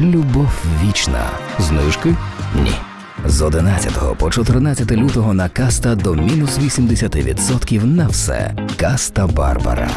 Любов вічна. Знижки? Ні. З 11 по 14 лютого на каста до мінус 80% на все. Каста Барбара.